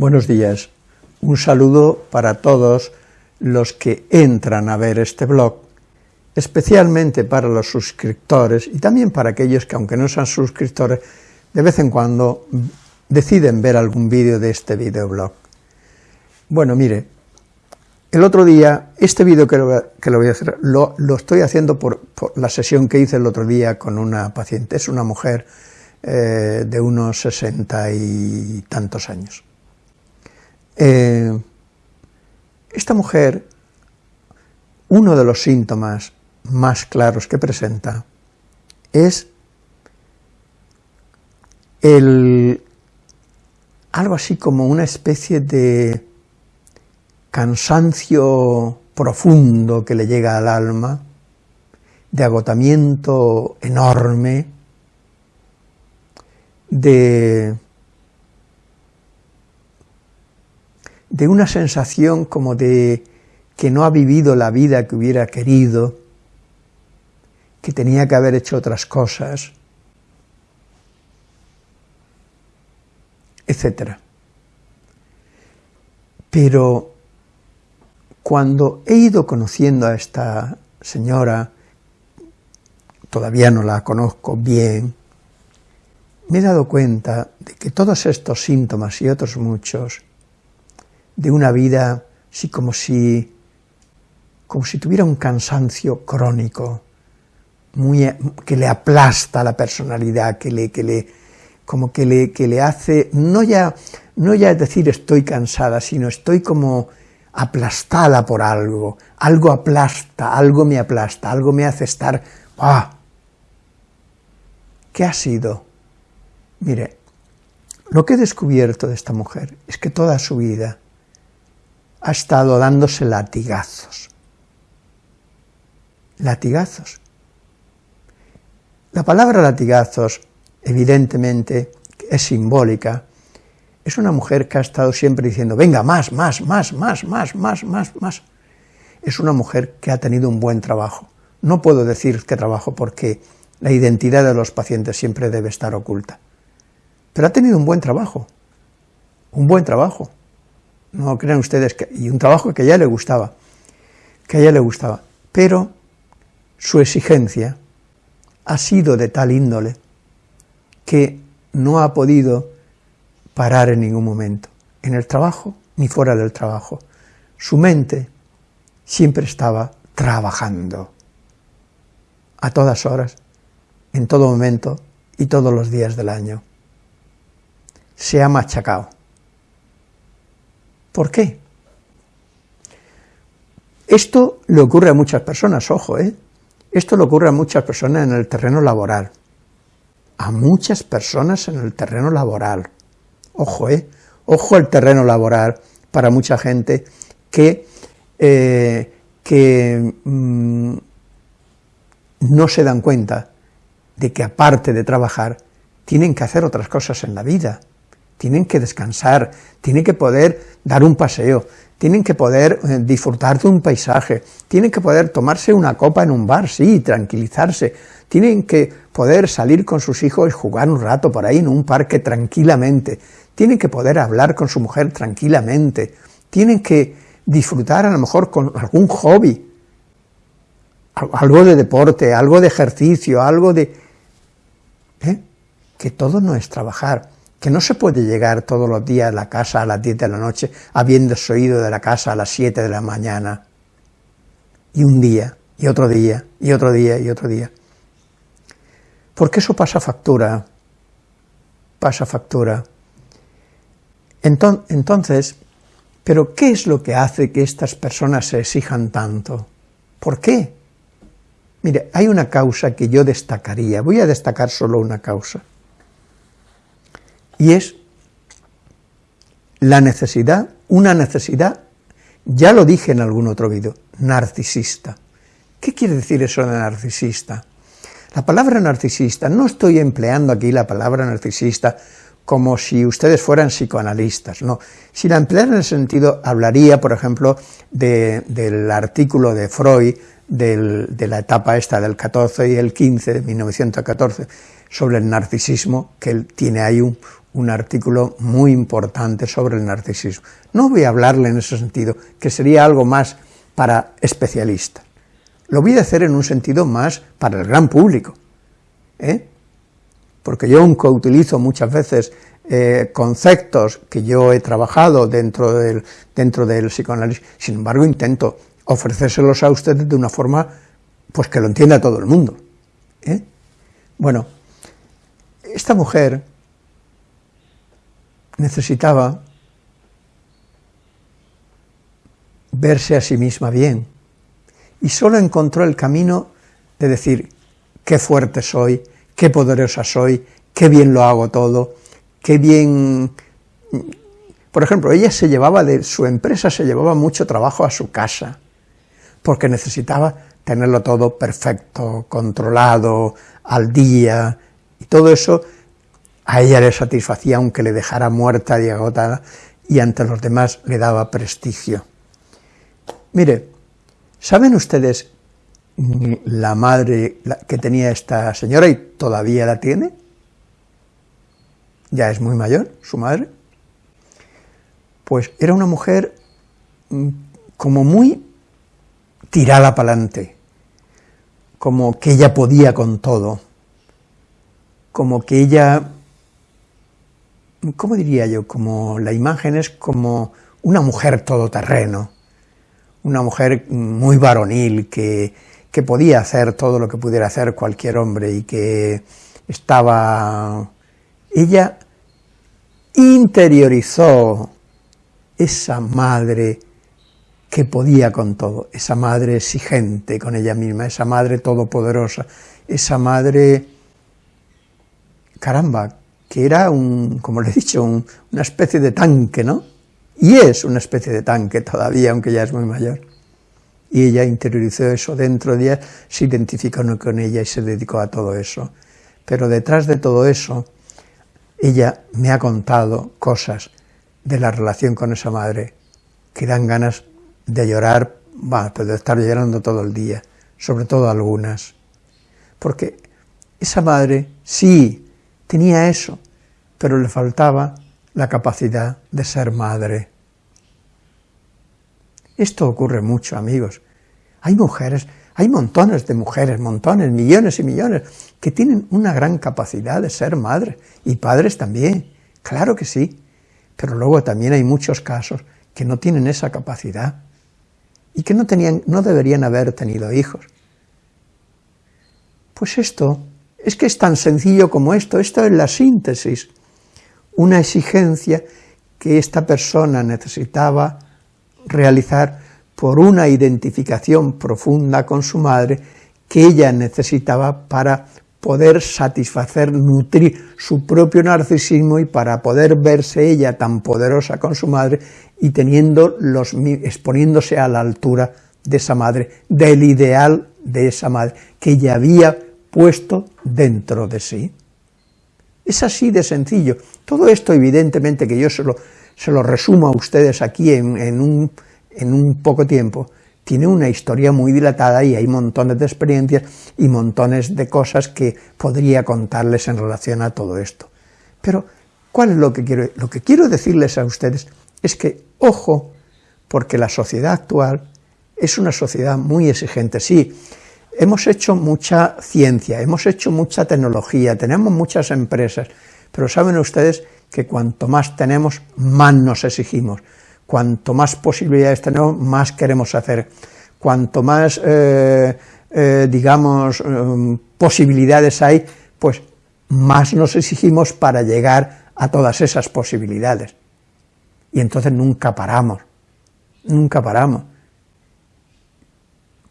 Buenos días. Un saludo para todos los que entran a ver este blog, especialmente para los suscriptores y también para aquellos que, aunque no sean suscriptores, de vez en cuando deciden ver algún vídeo de este videoblog. Bueno, mire, el otro día, este vídeo que, lo, voy a hacer, lo, estoy haciendo por, la sesión que hice el otro día con una paciente, es una mujer eh, de unos sesenta y tantos años. Eh, esta mujer, uno de los síntomas más claros que presenta es el, algo así como una especie de cansancio profundo que le llega al alma, de agotamiento enorme, de, de una sensación como de que no ha vivido la vida que hubiera querido, que tenía que haber hecho otras cosas, etc. Pero cuando he ido conociendo a esta señora, todavía no la conozco bien, me he dado cuenta de que todos estos síntomas y otros muchos de una vida así como si, como si tuviera un cansancio crónico, muy, que le aplasta la personalidad, que le, que le, como que le, que le hace, no ya, no ya decir estoy cansada, sino estoy como aplastada por algo, algo aplasta, algo me aplasta, algo me hace estar, ¡ah! ¿Qué ha sido? Mire, lo que he descubierto de esta mujer es que toda su vida ha estado dándose latigazos. Latigazos. La palabra latigazos, evidentemente, es simbólica, es una mujer que ha estado siempre diciendo, venga, más, más, más, más, más, más, más, más. Es una mujer que ha tenido un buen trabajo. No puedo decir qué trabajo porque la identidad de los pacientes siempre debe estar oculta. Pero ha tenido un buen trabajo, un buen trabajo. No crean ustedes que... y un trabajo que a ella le gustaba, que a ella le gustaba. Pero su exigencia ha sido de tal índole que no ha podido parar en ningún momento, en el trabajo ni fuera del trabajo. Su mente siempre estaba trabajando, a todas horas, en todo momento y todos los días del año. Se ha machacado. ¿Por qué? Esto le ocurre a muchas personas, ojo, ¿eh? Esto le ocurre a muchas personas en el terreno laboral. A muchas personas en el terreno laboral. Ojo, ¿eh? Ojo el terreno laboral para mucha gente que, eh, que mm, no se dan cuenta de que aparte de trabajar, tienen que hacer otras cosas en la vida, tienen que descansar, tienen que poder dar un paseo, tienen que poder eh, disfrutar de un paisaje, tienen que poder tomarse una copa en un bar, sí, tranquilizarse, tienen que poder salir con sus hijos y jugar un rato por ahí en un parque tranquilamente, tienen que poder hablar con su mujer tranquilamente, tienen que disfrutar a lo mejor con algún hobby, algo de deporte, algo de ejercicio, algo de... ¿eh? Que todo no es trabajar, que no se puede llegar todos los días a la casa a las 10 de la noche habiendo oído de la casa a las 7 de la mañana, y un día, y otro día, y otro día, y otro día. Porque eso pasa factura, pasa factura. Entonces, ¿pero qué es lo que hace que estas personas se exijan tanto? ¿Por qué? Mire, hay una causa que yo destacaría, voy a destacar solo una causa, y es la necesidad, una necesidad, ya lo dije en algún otro vídeo, narcisista. ¿Qué quiere decir eso de narcisista? La palabra narcisista, no estoy empleando aquí la palabra narcisista como si ustedes fueran psicoanalistas, no. Si la empleara en el sentido, hablaría, por ejemplo, del artículo de Freud, de la etapa esta del 14 y el 15, de 1914, sobre el narcisismo, que tiene ahí un, un artículo muy importante sobre el narcisismo. No voy a hablarle en ese sentido, que sería algo más para especialistas. Lo voy a hacer en un sentido más para el gran público. ¿eh? Porque yo aunque utilizo muchas veces eh, conceptos que yo he trabajado dentro del, dentro del psicoanálisis, sin embargo intento ofrecérselos a ustedes de una forma pues que lo entienda todo el mundo. ¿eh? Bueno, esta mujer necesitaba verse a sí misma bien, y solo encontró el camino de decir, qué fuerte soy, qué poderosa soy, qué bien lo hago todo, qué bien... Por ejemplo, ella se llevaba de su empresa, se llevaba mucho trabajo a su casa, porque necesitaba tenerlo todo perfecto, controlado, al día, y todo eso a ella le satisfacía aunque le dejara muerta y agotada, y ante los demás le daba prestigio. Mire, ¿saben ustedes la madre que tenía esta señora y todavía la tiene? Ya es muy mayor, su madre. Pues era una mujer mm, como muy tirada para adelante, como que ella podía con todo, como que ella ¿cómo diría yo? Como la imagen es como una mujer todoterreno, una mujer muy varonil que, que podía hacer todo lo que pudiera hacer cualquier hombre y que estaba... Ella interiorizó esa madre que podía con todo, esa madre exigente con ella misma, esa madre todopoderosa, esa madre, caramba, que era un, como le he dicho, una especie de tanque, ¿no? Y es una especie de tanque todavía, aunque ya es muy mayor. Y ella interiorizó eso dentro de ella, se identificó con ella y se dedicó a todo eso. Pero detrás de todo eso, ella me ha contado cosas de la relación con esa madre que dan ganas de llorar, va, de estar llorando todo el día, sobre todo algunas. Porque esa madre sí tenía eso, pero le faltaba la capacidad de ser madre. Esto ocurre mucho, amigos. Hay mujeres, hay montones de mujeres, montones, millones y millones, que tienen una gran capacidad de ser madre, y padres también, claro que sí, pero luego también hay muchos casos que no tienen esa capacidad, y que no, tenían, no deberían haber tenido hijos. Pues esto es que es tan sencillo como esto, esto es la síntesis, una exigencia que esta persona necesitaba realizar por una identificación profunda con su madre que ella necesitaba para poder satisfacer, nutrir su propio narcisismo y para poder verse ella tan poderosa con su madre y teniendo los, exponiéndose a la altura de esa madre, del ideal de esa madre, que ella había puesto dentro de sí. Es así de sencillo. Todo esto, evidentemente, que yo se lo, se lo resumo a ustedes aquí en, en, un, en un poco tiempo, tiene una historia muy dilatada y hay montones de experiencias y montones de cosas que podría contarles en relación a todo esto. Pero, ¿cuál es lo que quiero? Lo que quiero decirles a ustedes es que, ojo, porque la sociedad actual es una sociedad muy exigente. Sí, Hemos hecho mucha ciencia, hemos hecho mucha tecnología, tenemos muchas empresas, pero saben ustedes que cuanto más tenemos, más nos exigimos, cuanto más posibilidades tenemos, más queremos hacer, cuanto más, eh, eh, digamos, eh, posibilidades hay, pues más nos exigimos para llegar a todas esas posibilidades. Y entonces nunca paramos, nunca paramos.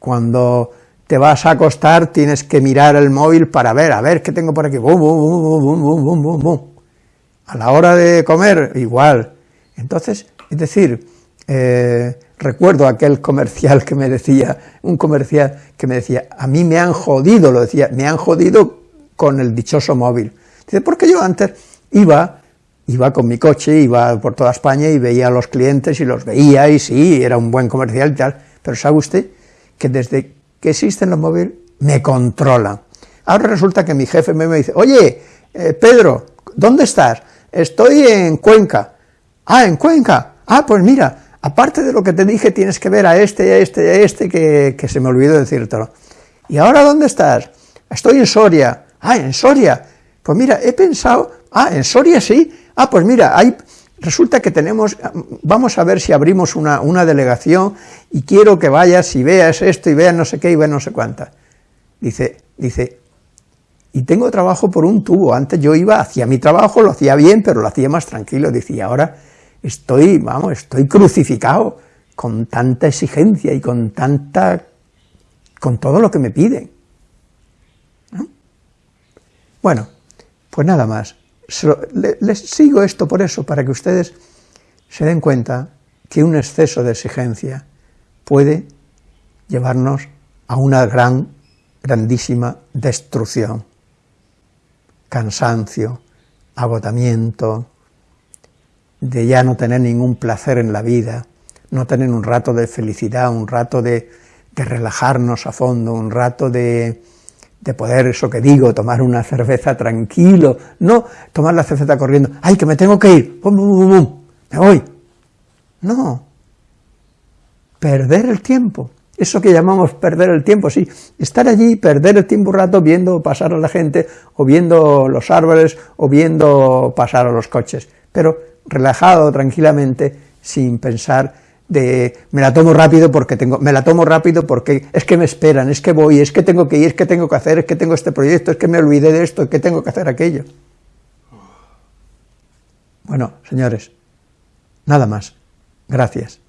Cuando te vas a acostar, tienes que mirar el móvil para ver, a ver, ¿qué tengo por aquí? A la hora de comer, igual. Entonces, es decir, eh, recuerdo aquel comercial que me decía, un comercial que me decía, a mí me han jodido, lo decía, me han jodido con el dichoso móvil. Dice, porque yo antes iba, iba con mi coche, iba por toda España y veía a los clientes y los veía y sí, era un buen comercial y tal, pero ¿sabe usted que desde que existen los móviles me controla. Ahora resulta que mi jefe me dice, oye, eh, Pedro, ¿dónde estás? estoy en Cuenca. Ah, en Cuenca. Ah, pues mira, aparte de lo que te dije, tienes que ver a este, a este, a este, que, que se me olvidó decírtelo. ¿Y ahora dónde estás? Estoy en Soria. Ah, en Soria. Pues mira, he pensado, ah, en Soria sí. Ah, pues mira, hay, resulta que tenemos, vamos a ver si abrimos una, delegación y quiero que vayas y veas esto y veas no sé qué y veas no sé cuánta. Dice, dice, y tengo trabajo por un tubo, antes yo iba, hacía mi trabajo, lo hacía bien, pero lo hacía más tranquilo, decía, ahora estoy, vamos, estoy crucificado con tanta exigencia y con tanta, con todo lo que me piden. Bueno, pues nada más. Les sigo esto por eso, para que ustedes se den cuenta que un exceso de exigencia puede llevarnos a una gran, grandísima destrucción, cansancio, agotamiento, de ya no tener ningún placer en la vida, no tener un rato de felicidad, un rato de, de relajarnos a fondo, un rato de, de poder, eso que digo, tomar una cerveza tranquilo, no tomar la cerveza corriendo, ¡ay, que me tengo que ir! ¡Bum, bum, bum, me voy! No, perder el tiempo, eso que llamamos perder el tiempo, sí, estar allí, perder el tiempo un rato viendo pasar a la gente, o viendo los árboles, o viendo pasar a los coches, pero relajado, tranquilamente, sin pensar de me la tomo rápido porque tengo, me la tomo rápido porque es que me esperan, es que voy, es que tengo que ir, es que tengo que hacer, es que tengo este proyecto, es que me olvidé de esto, es que tengo que hacer aquello. Bueno, señores, nada más. Gracias.